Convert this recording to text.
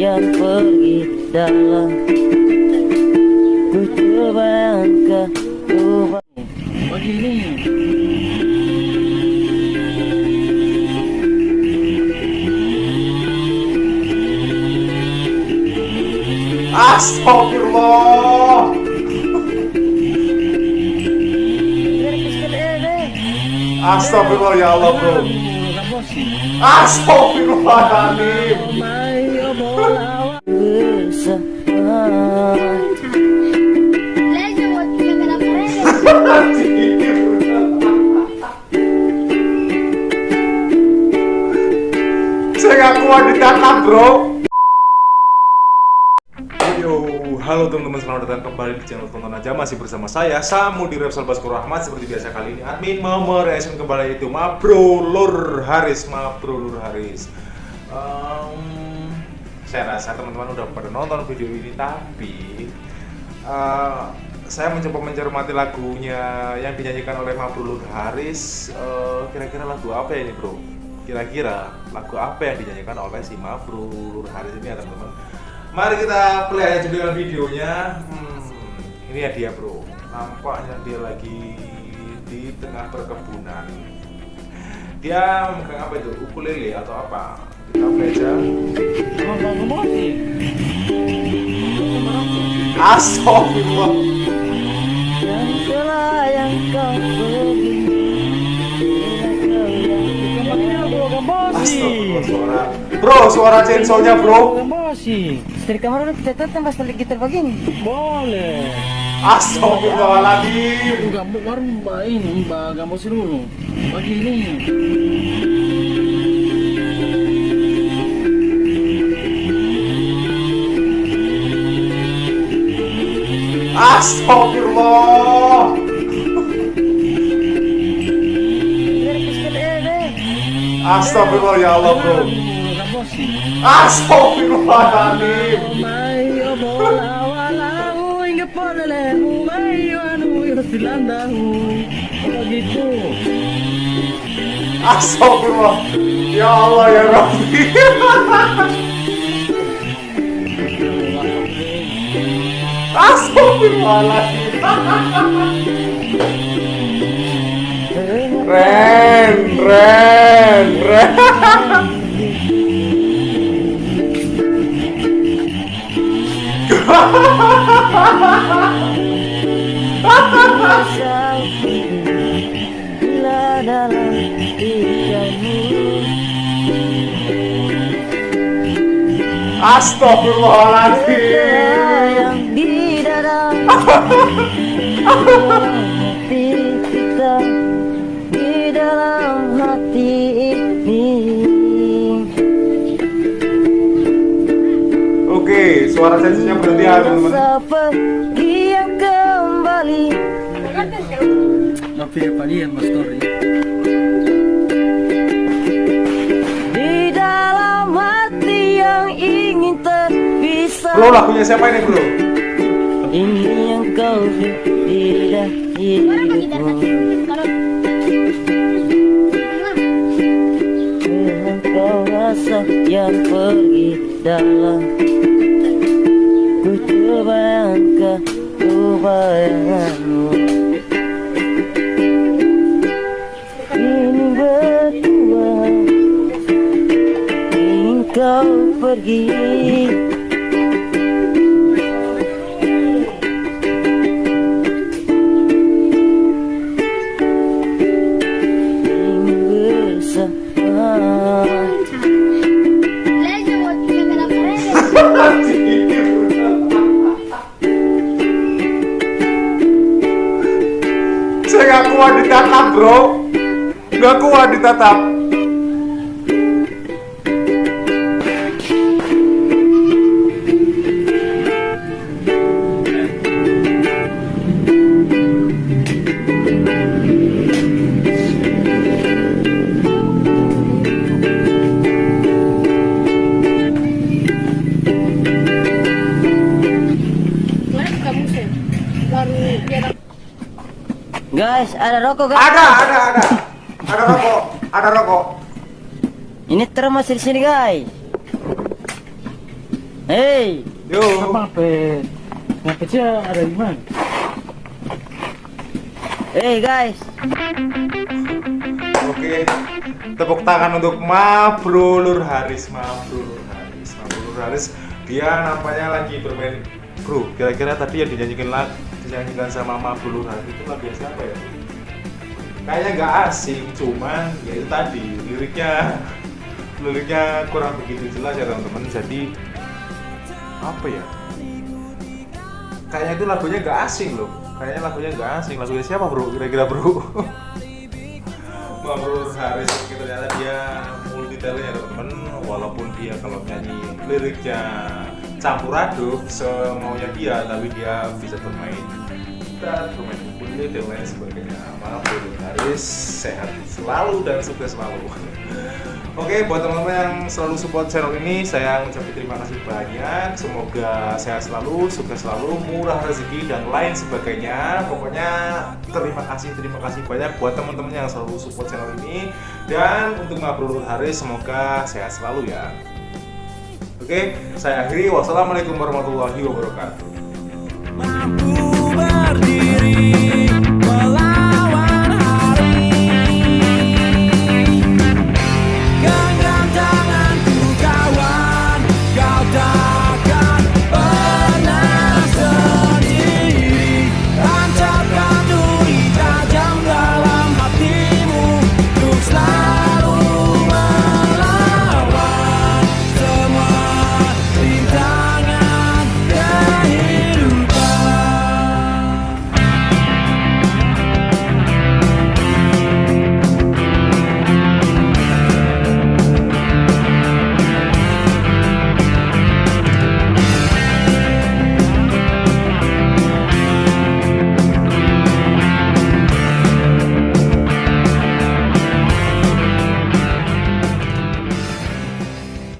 yang pergi dalam Ku coba angka coba Begini. Astagfirullah. Astagfirullah ya Allah bro. Astagfirullahaladzim. Yo, halo teman-teman selamat datang kembali di channel tonton aja. Masih bersama saya Samu di Repsol Baskur Rahmat. Seperti biasa kali ini admin mau mereaction kembali itu Mabro Lur Haris. Mabro Lur Haris. Em, saya rasa teman-teman udah pada nonton video ini tapi eh, saya mencoba mencermati lagunya yang dinyanyikan oleh Mabro Lur Haris Eh, kira-kira lagu apa ya ini bro kira-kira lagu apa yang dinyanyikan oleh si Mabro Lur Haris ini ya teman-teman Mari kita play aja dengan videonya. Hmm, ini ya dia bro. Nampaknya dia lagi di tengah perkebunan. Dia memegang apa itu? Ukulele atau apa? Kita play aja. Astagfirullah. yang yang kau pergi suara. Bro, suara chainsaw-nya bro. Masih. Dari kamar udah kita tuh tembak balik gitar begini Boleh. Astagfirullahaladzim. Enggak ini mbak gambos dulu. Begini. Astagfirullah. Astagfirullah ya Allah bro. Astagfirullahaladzim. Astagfirullah. Ya Allah ya Rabbi. Ren, ren, ren. Astagfirullahaladzim. Yang di dalam hati kita di dalam hati ini Oke, suara sensinya berhenti ya teman-teman. Kembali Tapi mas di dalam hati yang ingin terpisah Bro, lagunya siapa ini bro? Ini yang kau tidak hidupmu kau rasa yang pergi dalam. Ku coba angka ku bayanganmu ini berdua. Ingin kau pergi ditatap bro. Nggak kuat ditatap. Guys ada rokok guys Ada, ada, ada. Ada rokok, ada rokok. ini termos di sini guys Hey, Yo. Apa pe? Ngapece ada di mana? hey guys. Oke, tepuk tangan untuk Ma Bro Lur Haris, Ma Bro Lur Haris, Ma Bro Lur Haris. Dia nampaknya lagi bermain Bro. Kira-kira tadi yang dinyanyikan lag, dinyanyikan sama Ma Bro Lur Haris itu lagu siapa ya? Kayaknya nggak asing, cuman ya itu tadi liriknya liriknya kurang begitu jelas ya teman-teman. Jadi apa ya? Kayaknya itu lagunya nggak asing loh. Kayaknya lagunya nggak asing. Lagunya siapa bro? Kira-kira bro? Bro Haris ternyata dia multi talent ya teman-teman walaupun dia kalau nyanyi liriknya campur aduk semaunya dia tapi dia bisa bermain gitar, bermain ukulele dan lain sebagainya maaf Bro Haris sehat selalu dan sukses selalu Oke, buat teman-teman yang selalu support channel ini, saya mengucapkan terima kasih banyak. Semoga sehat selalu, sukses selalu, murah rezeki dan lain sebagainya. Pokoknya terima kasih, terima kasih banyak buat teman-teman yang selalu support channel ini. Dan untuk Ngabrul Hari, semoga sehat selalu ya. Oke, saya akhiri. Wassalamualaikum warahmatullahi wabarakatuh.